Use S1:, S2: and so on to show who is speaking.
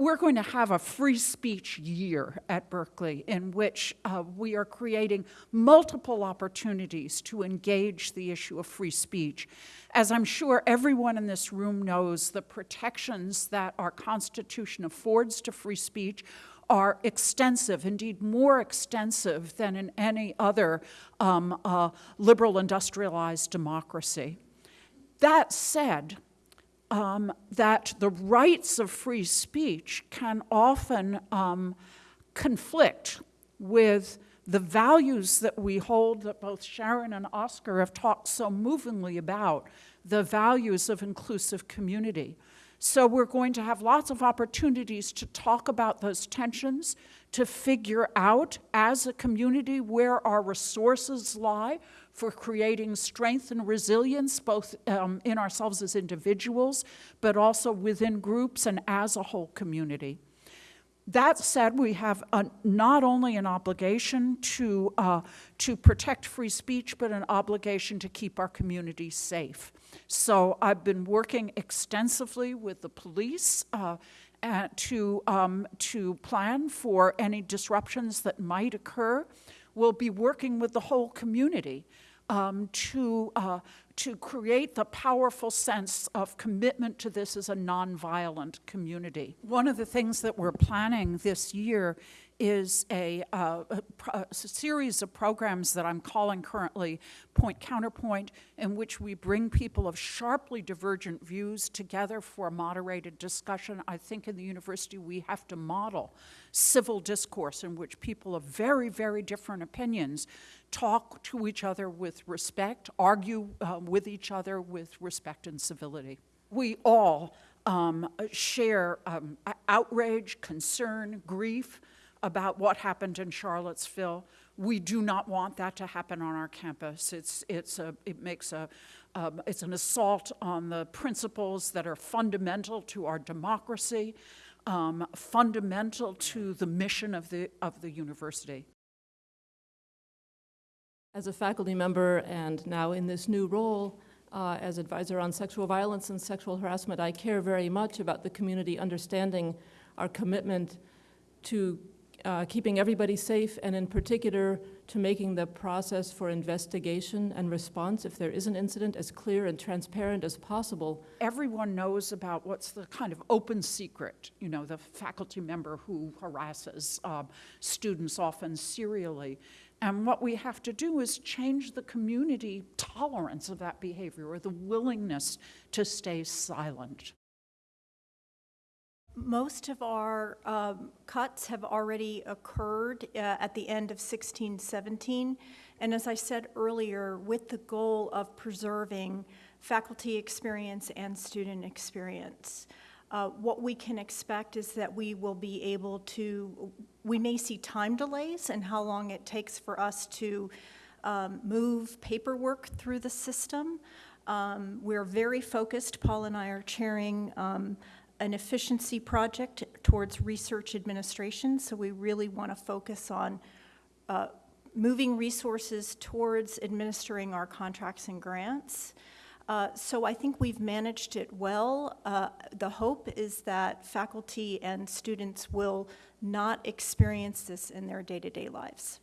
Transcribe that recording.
S1: we're going to have a free speech year at Berkeley in which uh, we are creating multiple opportunities to engage the issue of free speech. As I'm sure everyone in this room knows, the protections that our Constitution affords to free speech are extensive, indeed more extensive than in any other um, uh, liberal industrialized democracy. That said, um, that the rights of free speech can often um, conflict with the values that we hold that both Sharon and Oscar have talked so movingly about, the values of inclusive community. So we're going to have lots of opportunities to talk about those tensions, to figure out as a community where our resources lie for creating strength and resilience, both um, in ourselves as individuals, but also within groups and as a whole community. That said, we have a, not only an obligation to, uh, to protect free speech, but an obligation to keep our communities safe. So I've been working extensively with the police uh, to, um, to plan for any disruptions that might occur. We'll be working with the whole community um, to, uh, to create the powerful sense of commitment to this as a nonviolent community. One of the things that we're planning this year is a, uh, a, a, series of programs that I'm calling currently Point Counterpoint, in which we bring people of sharply divergent views together for a moderated discussion. I think in the university we have to model civil discourse in which people of very, very different opinions talk to each other with respect, argue uh, with each other with respect and civility. We all um, share um, outrage, concern, grief, about what happened in Charlottesville. We do not want that to happen on our campus. It's, it's a, it makes a, um, it's an assault on the principles that are fundamental to our democracy, um, fundamental to the mission of the, of the university.
S2: As a faculty member and now in this new role uh, as advisor on sexual violence and sexual harassment, I care very much about the community understanding our commitment to uh, keeping everybody safe and in particular to making the process for investigation and response if there is an incident as clear and transparent as possible.
S1: Everyone knows about what's the kind of open secret, you know, the faculty member who harasses um, students often serially. And what we have to do is change the community tolerance of that behavior or the willingness to stay silent.
S3: Most of our um, cuts have already occurred uh, at the end of 16, 17. And as I said earlier, with the goal of preserving faculty experience and student experience. Uh, what we can expect is that we will be able to, we may see time delays and how long it takes for us to um, move paperwork through the system. Um, we're very focused, Paul and I are chairing um, an efficiency project towards research administration, so we really want to focus on uh, moving resources towards administering our contracts and grants. Uh, so I think we've managed it well. Uh, the hope is that faculty and students will not experience this in their day-to-day -day lives.